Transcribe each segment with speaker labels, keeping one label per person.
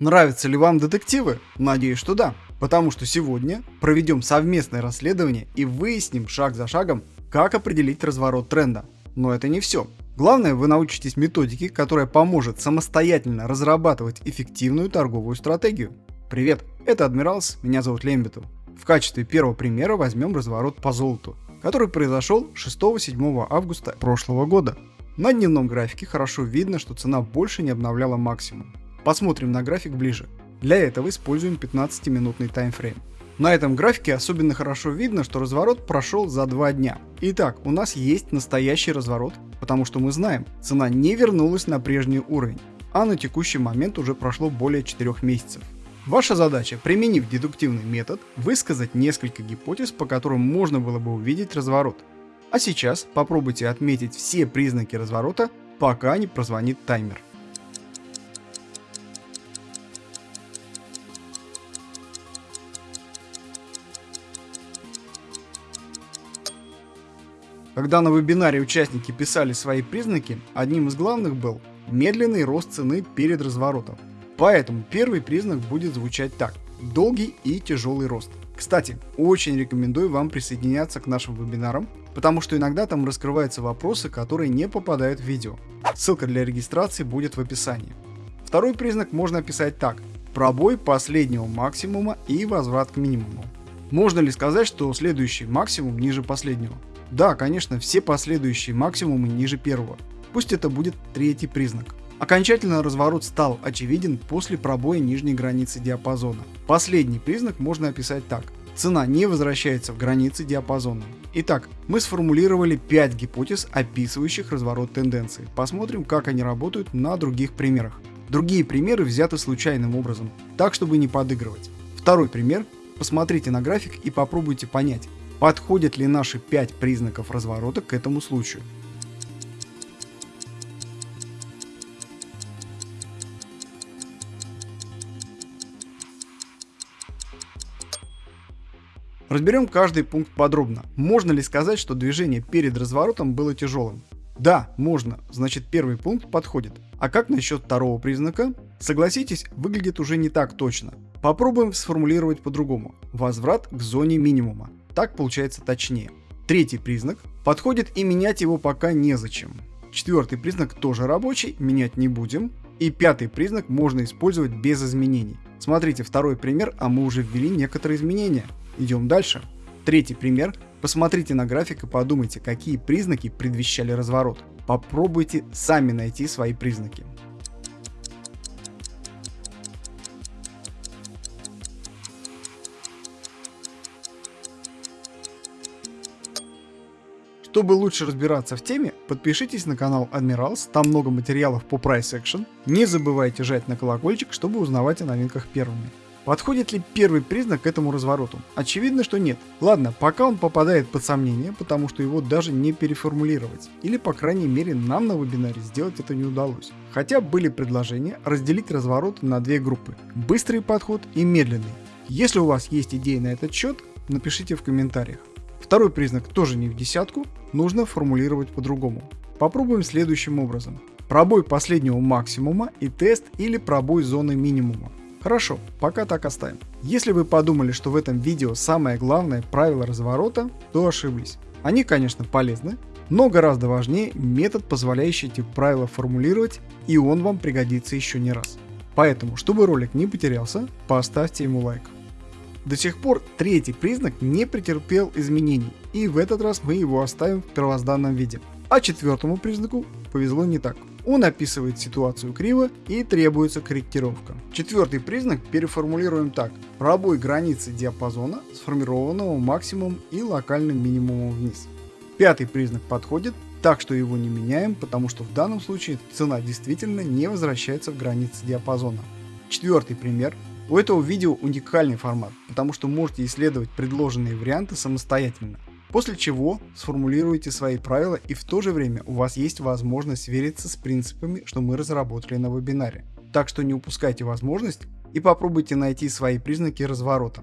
Speaker 1: Нравятся ли вам детективы? Надеюсь, что да. Потому что сегодня проведем совместное расследование и выясним шаг за шагом, как определить разворот тренда. Но это не все. Главное, вы научитесь методике, которая поможет самостоятельно разрабатывать эффективную торговую стратегию. Привет, это Адмиралс, меня зовут Лембиту. В качестве первого примера возьмем разворот по золоту, который произошел 6-7 августа прошлого года. На дневном графике хорошо видно, что цена больше не обновляла максимум. Посмотрим на график ближе. Для этого используем 15-минутный таймфрейм. На этом графике особенно хорошо видно, что разворот прошел за 2 дня. Итак, у нас есть настоящий разворот, потому что мы знаем, цена не вернулась на прежний уровень, а на текущий момент уже прошло более 4 месяцев. Ваша задача, применив дедуктивный метод, высказать несколько гипотез, по которым можно было бы увидеть разворот. А сейчас попробуйте отметить все признаки разворота, пока не прозвонит таймер. Когда на вебинаре участники писали свои признаки, одним из главных был медленный рост цены перед разворотом. Поэтому первый признак будет звучать так. Долгий и тяжелый рост. Кстати, очень рекомендую вам присоединяться к нашим вебинарам, потому что иногда там раскрываются вопросы, которые не попадают в видео. Ссылка для регистрации будет в описании. Второй признак можно описать так. Пробой последнего максимума и возврат к минимуму. Можно ли сказать, что следующий максимум ниже последнего? Да, конечно, все последующие максимумы ниже первого. Пусть это будет третий признак. Окончательно разворот стал очевиден после пробоя нижней границы диапазона. Последний признак можно описать так. Цена не возвращается в границы диапазона. Итак, мы сформулировали 5 гипотез, описывающих разворот тенденции. Посмотрим, как они работают на других примерах. Другие примеры взяты случайным образом, так чтобы не подыгрывать. Второй пример. Посмотрите на график и попробуйте понять, Подходят ли наши 5 признаков разворота к этому случаю? Разберем каждый пункт подробно. Можно ли сказать, что движение перед разворотом было тяжелым? Да, можно, значит первый пункт подходит. А как насчет второго признака? Согласитесь, выглядит уже не так точно. Попробуем сформулировать по-другому. Возврат к зоне минимума. Так получается точнее. Третий признак. Подходит и менять его пока незачем. Четвертый признак тоже рабочий, менять не будем. И пятый признак можно использовать без изменений. Смотрите второй пример, а мы уже ввели некоторые изменения. Идем дальше. Третий пример. Посмотрите на график и подумайте, какие признаки предвещали разворот. Попробуйте сами найти свои признаки. Чтобы лучше разбираться в теме, подпишитесь на канал Admirals, там много материалов по Price Action. Не забывайте жать на колокольчик, чтобы узнавать о новинках первыми. Подходит ли первый признак к этому развороту? Очевидно, что нет. Ладно, пока он попадает под сомнение, потому что его даже не переформулировать. Или по крайней мере нам на вебинаре сделать это не удалось. Хотя были предложения разделить разворот на две группы. Быстрый подход и медленный. Если у вас есть идеи на этот счет, напишите в комментариях. Второй признак тоже не в десятку, нужно формулировать по-другому. Попробуем следующим образом. Пробой последнего максимума и тест или пробой зоны минимума. Хорошо, пока так оставим. Если вы подумали, что в этом видео самое главное правило разворота, то ошиблись. Они, конечно, полезны, но гораздо важнее метод, позволяющий эти правила формулировать, и он вам пригодится еще не раз. Поэтому, чтобы ролик не потерялся, поставьте ему лайк. До сих пор третий признак не претерпел изменений, и в этот раз мы его оставим в первозданном виде. А четвертому признаку повезло не так. Он описывает ситуацию криво и требуется корректировка. Четвертый признак переформулируем так. Пробой границы диапазона, сформированного максимум и локальным минимумом вниз. Пятый признак подходит, так что его не меняем, потому что в данном случае цена действительно не возвращается в границы диапазона. Четвертый пример у этого видео уникальный формат, потому что можете исследовать предложенные варианты самостоятельно. После чего сформулируйте свои правила и в то же время у вас есть возможность свериться с принципами, что мы разработали на вебинаре. Так что не упускайте возможность и попробуйте найти свои признаки разворота.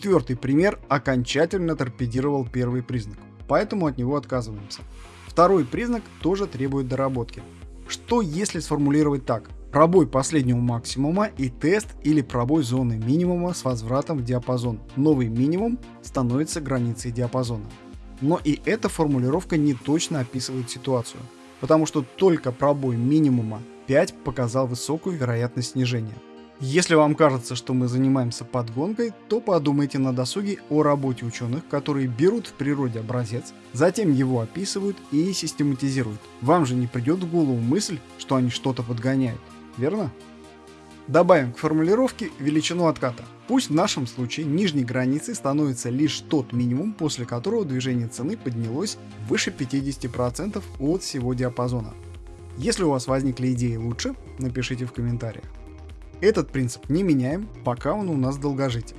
Speaker 1: Четвертый пример окончательно торпедировал первый признак, поэтому от него отказываемся. Второй признак тоже требует доработки. Что если сформулировать так? Пробой последнего максимума и тест или пробой зоны минимума с возвратом в диапазон. Новый минимум становится границей диапазона. Но и эта формулировка не точно описывает ситуацию, потому что только пробой минимума 5 показал высокую вероятность снижения. Если вам кажется, что мы занимаемся подгонкой, то подумайте на досуге о работе ученых, которые берут в природе образец, затем его описывают и систематизируют. Вам же не придет в голову мысль, что они что-то подгоняют верно? Добавим к формулировке величину отката. Пусть в нашем случае нижней границей становится лишь тот минимум, после которого движение цены поднялось выше 50% от всего диапазона. Если у вас возникли идеи лучше, напишите в комментариях. Этот принцип не меняем, пока он у нас долгожитель.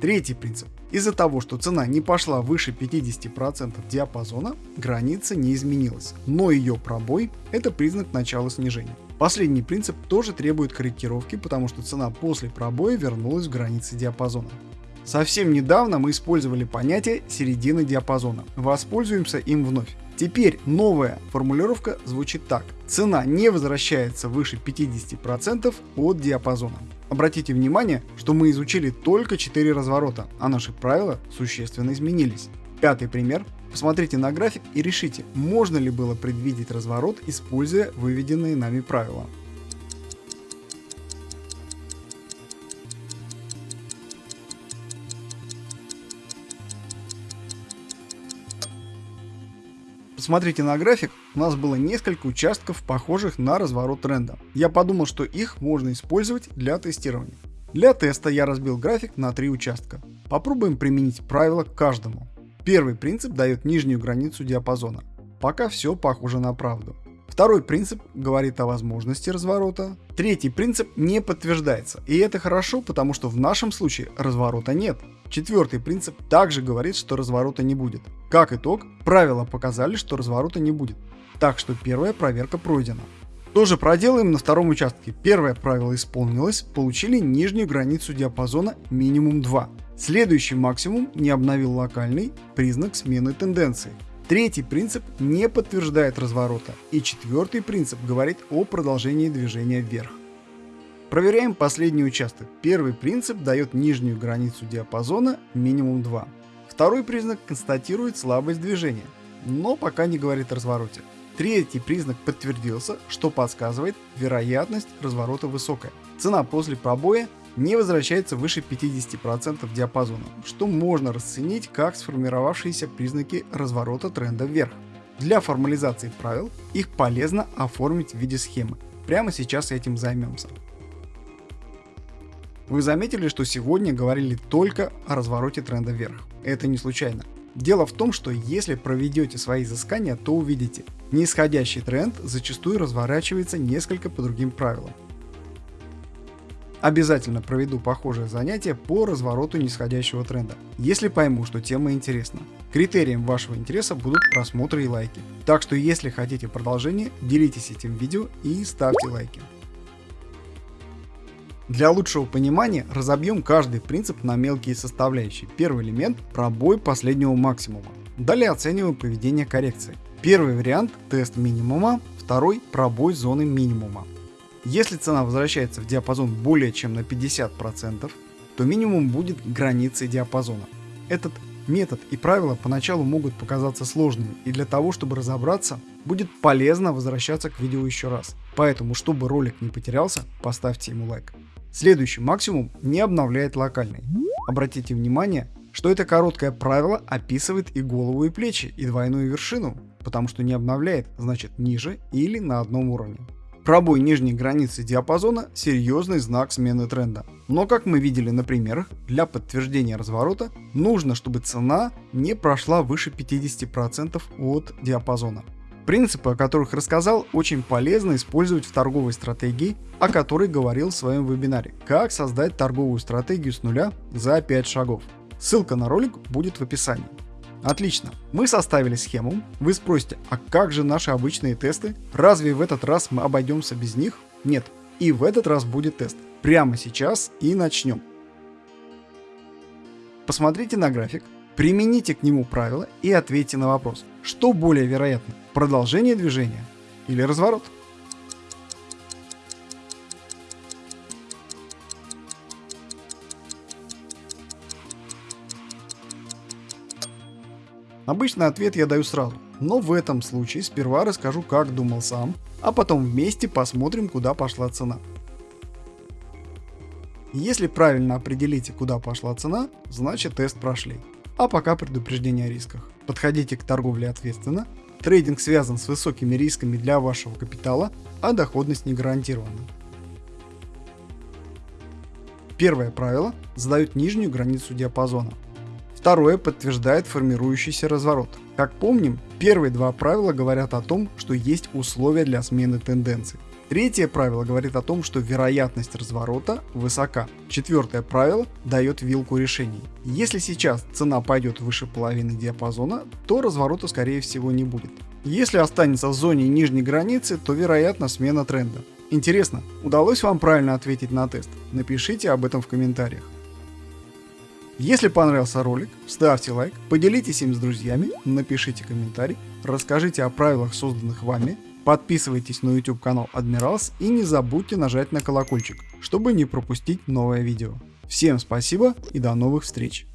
Speaker 1: Третий принцип. Из-за того, что цена не пошла выше 50% диапазона, граница не изменилась, но ее пробой – это признак начала снижения. Последний принцип тоже требует корректировки, потому что цена после пробоя вернулась в границы диапазона. Совсем недавно мы использовали понятие середины диапазона. Воспользуемся им вновь. Теперь новая формулировка звучит так. Цена не возвращается выше 50% от диапазона. Обратите внимание, что мы изучили только 4 разворота, а наши правила существенно изменились. Пятый пример. Посмотрите на график и решите, можно ли было предвидеть разворот, используя выведенные нами правила. Посмотрите на график, у нас было несколько участков, похожих на разворот тренда. Я подумал, что их можно использовать для тестирования. Для теста я разбил график на три участка. Попробуем применить правила к каждому. Первый принцип дает нижнюю границу диапазона. Пока все похоже на правду. Второй принцип говорит о возможности разворота. Третий принцип не подтверждается. И это хорошо, потому что в нашем случае разворота нет. Четвертый принцип также говорит, что разворота не будет. Как итог, правила показали, что разворота не будет. Так что первая проверка пройдена. Тоже проделаем на втором участке. Первое правило исполнилось, получили нижнюю границу диапазона минимум 2. Следующий максимум не обновил локальный признак смены тенденции. Третий принцип не подтверждает разворота. И четвертый принцип говорит о продолжении движения вверх. Проверяем последний участок. Первый принцип дает нижнюю границу диапазона минимум 2. Второй признак констатирует слабость движения, но пока не говорит о развороте. Третий признак подтвердился, что подсказывает вероятность разворота высокая. Цена после пробоя не возвращается выше 50% диапазона, что можно расценить как сформировавшиеся признаки разворота тренда вверх. Для формализации правил их полезно оформить в виде схемы. Прямо сейчас этим займемся. Вы заметили, что сегодня говорили только о развороте тренда вверх. Это не случайно. Дело в том, что если проведете свои изыскания, то увидите, нисходящий тренд зачастую разворачивается несколько по другим правилам. Обязательно проведу похожее занятие по развороту нисходящего тренда, если пойму, что тема интересна. Критерием вашего интереса будут просмотры и лайки. Так что если хотите продолжение, делитесь этим видео и ставьте лайки. Для лучшего понимания разобьем каждый принцип на мелкие составляющие. Первый элемент – пробой последнего максимума. Далее оцениваем поведение коррекции. Первый вариант – тест минимума, второй – пробой зоны минимума. Если цена возвращается в диапазон более чем на 50%, то минимум будет границей диапазона. Этот метод и правила поначалу могут показаться сложными, и для того, чтобы разобраться, будет полезно возвращаться к видео еще раз. Поэтому, чтобы ролик не потерялся, поставьте ему лайк. Следующий максимум не обновляет локальный. Обратите внимание, что это короткое правило описывает и голову, и плечи, и двойную вершину, потому что не обновляет, значит ниже или на одном уровне. Пробой нижней границы диапазона – серьезный знак смены тренда. Но как мы видели на примерах, для подтверждения разворота нужно, чтобы цена не прошла выше 50% от диапазона. Принципы, о которых рассказал, очень полезно использовать в торговой стратегии, о которой говорил в своем вебинаре «Как создать торговую стратегию с нуля за 5 шагов». Ссылка на ролик будет в описании. Отлично, мы составили схему. Вы спросите, а как же наши обычные тесты? Разве в этот раз мы обойдемся без них? Нет, и в этот раз будет тест. Прямо сейчас и начнем. Посмотрите на график, примените к нему правила и ответьте на вопрос, что более вероятно, продолжение движения или разворот. Обычно ответ я даю сразу, но в этом случае сперва расскажу как думал сам, а потом вместе посмотрим куда пошла цена. Если правильно определите куда пошла цена, значит тест прошли. А пока предупреждение о рисках. Подходите к торговле ответственно, трейдинг связан с высокими рисками для вашего капитала, а доходность не гарантирована. Первое правило задают нижнюю границу диапазона. Второе подтверждает формирующийся разворот. Как помним, первые два правила говорят о том, что есть условия для смены тенденций. Третье правило говорит о том, что вероятность разворота высока. Четвертое правило дает вилку решений. Если сейчас цена пойдет выше половины диапазона, то разворота скорее всего не будет. Если останется в зоне нижней границы, то вероятно смена тренда. Интересно, удалось вам правильно ответить на тест? Напишите об этом в комментариях. Если понравился ролик, ставьте лайк, поделитесь им с друзьями, напишите комментарий, расскажите о правилах, созданных вами, подписывайтесь на YouTube канал Admirals и не забудьте нажать на колокольчик, чтобы не пропустить новое видео. Всем спасибо и до новых встреч!